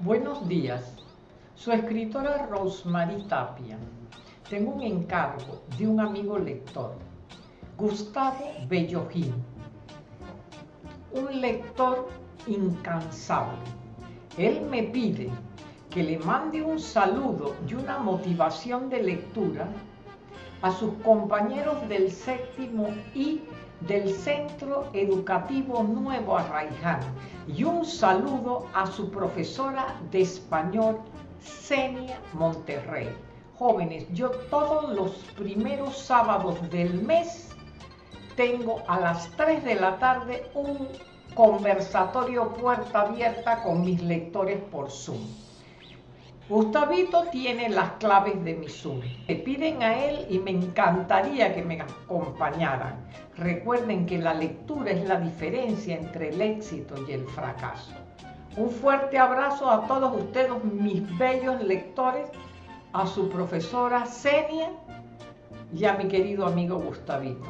Buenos días. Su escritora Rosemary Tapia. Tengo un encargo de un amigo lector, Gustavo Bellojín. Un lector incansable. Él me pide que le mande un saludo y una motivación de lectura a sus compañeros del séptimo y del Centro Educativo Nuevo Arraiján y un saludo a su profesora de español, Senia Monterrey. Jóvenes, yo todos los primeros sábados del mes tengo a las 3 de la tarde un conversatorio puerta abierta con mis lectores por Zoom. Gustavito tiene las claves de mi Zoom. Me piden a él y me encantaría que me acompañaran. Recuerden que la lectura es la diferencia entre el éxito y el fracaso. Un fuerte abrazo a todos ustedes, mis bellos lectores, a su profesora Senia y a mi querido amigo Gustavito.